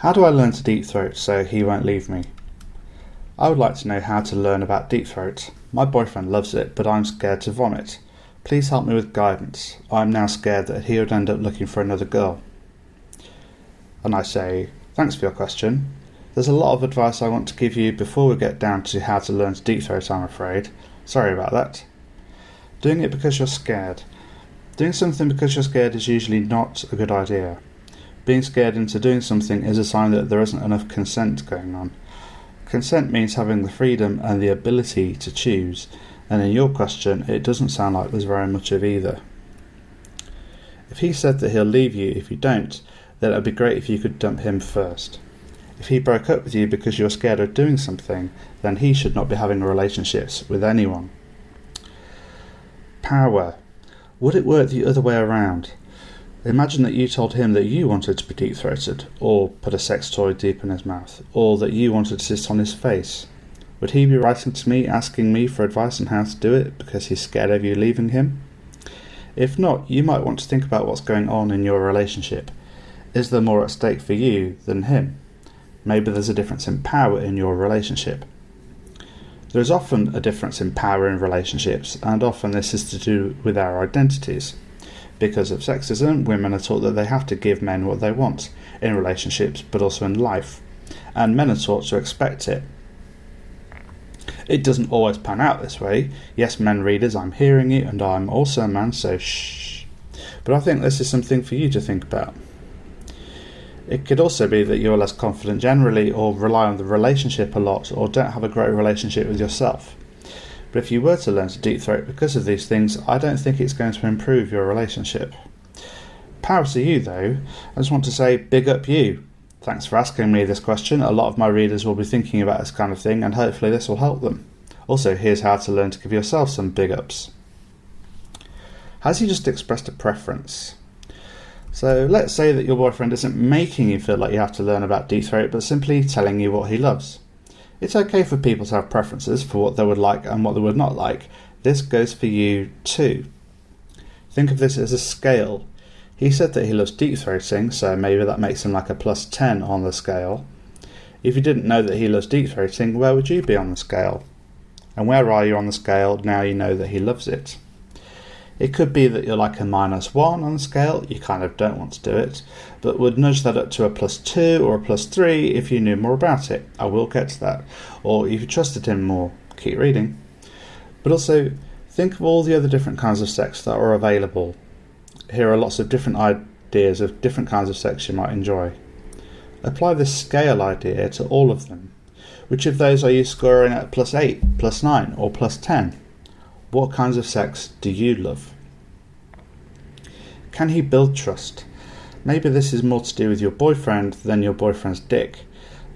How do I learn to deep throat so he won't leave me? I would like to know how to learn about deep throat. My boyfriend loves it, but I'm scared to vomit. Please help me with guidance. I'm now scared that he would end up looking for another girl. And I say, Thanks for your question. There's a lot of advice I want to give you before we get down to how to learn to deep throat, I'm afraid. Sorry about that. Doing it because you're scared. Doing something because you're scared is usually not a good idea. Being scared into doing something is a sign that there isn't enough consent going on. Consent means having the freedom and the ability to choose, and in your question, it doesn't sound like there's very much of either. If he said that he'll leave you if you don't, then it would be great if you could dump him first. If he broke up with you because you're scared of doing something, then he should not be having relationships with anyone. Power. Would it work the other way around? Imagine that you told him that you wanted to be deep throated, or put a sex toy deep in his mouth, or that you wanted to sit on his face. Would he be writing to me asking me for advice on how to do it because he's scared of you leaving him? If not, you might want to think about what's going on in your relationship. Is there more at stake for you than him? Maybe there's a difference in power in your relationship. There is often a difference in power in relationships, and often this is to do with our identities. Because of sexism, women are taught that they have to give men what they want in relationships, but also in life, and men are taught to expect it. It doesn't always pan out this way. Yes, men readers, I'm hearing you, and I'm also a man, so shh. But I think this is something for you to think about. It could also be that you're less confident generally, or rely on the relationship a lot, or don't have a great relationship with yourself. But if you were to learn to deep throat because of these things, I don't think it's going to improve your relationship. Power to you, though. I just want to say, big up you. Thanks for asking me this question. A lot of my readers will be thinking about this kind of thing, and hopefully, this will help them. Also, here's how to learn to give yourself some big ups. Has he just expressed a preference? So, let's say that your boyfriend isn't making you feel like you have to learn about deep throat, but simply telling you what he loves. It's okay for people to have preferences for what they would like and what they would not like. This goes for you too. Think of this as a scale. He said that he loves deep throating, so maybe that makes him like a plus 10 on the scale. If you didn't know that he loves deep throating, where would you be on the scale? And where are you on the scale now you know that he loves it? It could be that you're like a minus one on the scale, you kind of don't want to do it, but would nudge that up to a plus two or a plus three if you knew more about it. I will get to that. Or if you trusted him more, keep reading. But also, think of all the other different kinds of sex that are available. Here are lots of different ideas of different kinds of sex you might enjoy. Apply this scale idea to all of them. Which of those are you scoring at plus 8, plus 9, or plus 10? What kinds of sex do you love? Can he build trust? Maybe this is more to do with your boyfriend than your boyfriend's dick.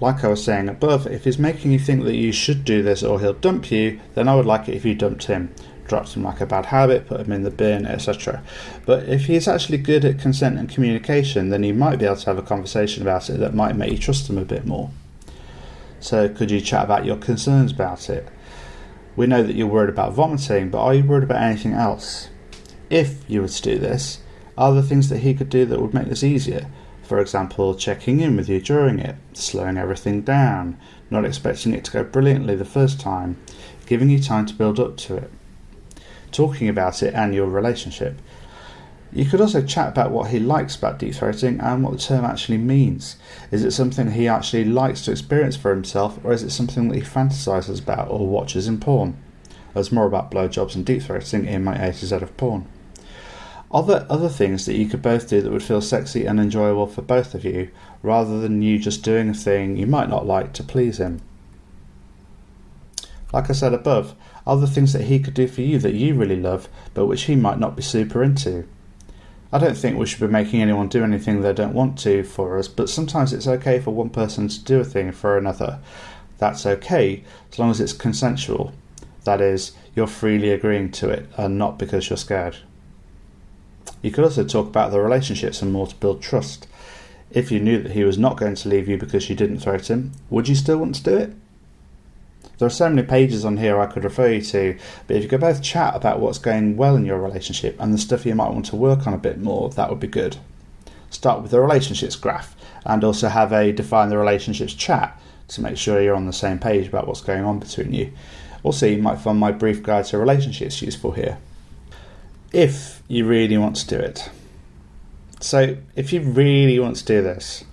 Like I was saying above, if he's making you think that you should do this or he'll dump you, then I would like it if you dumped him. Dropped him like a bad habit, put him in the bin, etc. But if he's actually good at consent and communication, then you might be able to have a conversation about it that might make you trust him a bit more. So, could you chat about your concerns about it? We know that you're worried about vomiting, but are you worried about anything else? If you were to do this, are there things that he could do that would make this easier? For example, checking in with you during it, slowing everything down, not expecting it to go brilliantly the first time, giving you time to build up to it, talking about it and your relationship, you could also chat about what he likes about deep throating and what the term actually means. Is it something he actually likes to experience for himself, or is it something that he fantasizes about or watches in porn? There's more about blowjobs and deep throating in my A to Z of porn. Are there other things that you could both do that would feel sexy and enjoyable for both of you, rather than you just doing a thing you might not like to please him? Like I said above, are there things that he could do for you that you really love, but which he might not be super into? I don't think we should be making anyone do anything they don't want to for us, but sometimes it's okay for one person to do a thing for another. That's okay, as long as it's consensual. That is, you're freely agreeing to it, and not because you're scared. You could also talk about the relationships and more to build trust. If you knew that he was not going to leave you because you didn't threaten him, would you still want to do it? There are so many pages on here I could refer you to, but if you could both chat about what's going well in your relationship and the stuff you might want to work on a bit more, that would be good. start with the relationships graph and also have a define the relationships chat to make sure you're on the same page about what's going on between you. Also, you might find my brief guide to relationships useful here. If you really want to do it. So, if you really want to do this,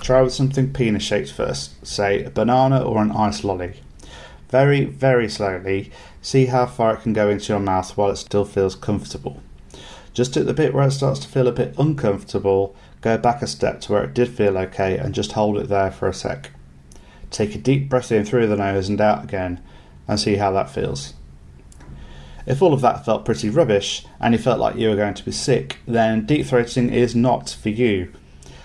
try with something penis shaped first, say a banana or an ice lolly. Very, very slowly, see how far it can go into your mouth while it still feels comfortable. Just at the bit where it starts to feel a bit uncomfortable, go back a step to where it did feel okay and just hold it there for a sec. Take a deep breath in through the nose and out again and see how that feels. If all of that felt pretty rubbish and you felt like you were going to be sick, then deep throating is not for you.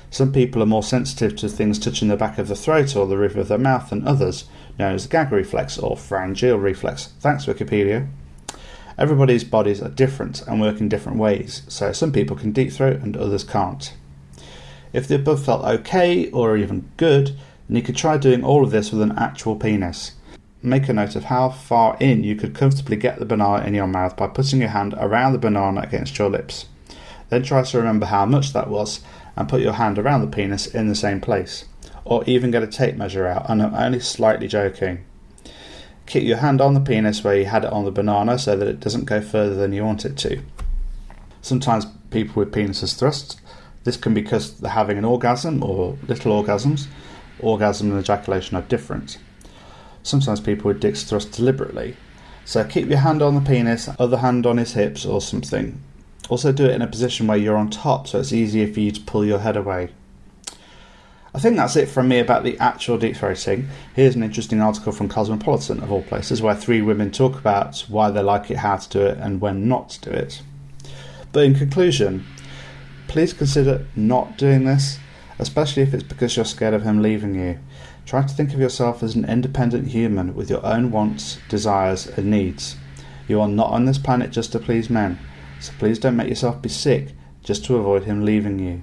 Some people are more sensitive to things touching the back of the throat or the roof of their mouth than others, known as the gag reflex or pharyngeal reflex. Thanks, Wikipedia. Everybody's bodies are different and work in different ways, so some people can deep throat and others can't. If the above felt okay or even good, then you could try doing all of this with an actual penis. Make a note of how far in you could comfortably get the banana in your mouth by putting your hand around the banana against your lips. Then try to remember how much that was and put your hand around the penis in the same place. Or even get a tape measure out, and I'm only slightly joking. Keep your hand on the penis where you had it on the banana so that it doesn't go further than you want it to. Sometimes people with penises thrust. This can be because they're having an orgasm or little orgasms. Orgasm and ejaculation are different. Sometimes people with dicks thrust deliberately. So keep your hand on the penis, other hand on his hips or something. Also do it in a position where you're on top so it's easier for you to pull your head away. I think that's it from me about the actual deep throating. Here's an interesting article from Cosmopolitan, of all places, where three women talk about why they like it, how to do it, and when not to do it. But in conclusion, please consider not doing this, especially if it's because you're scared of him leaving you. Try to think of yourself as an independent human with your own wants, desires, and needs. You are not on this planet just to please men, so please don't make yourself be sick just to avoid him leaving you.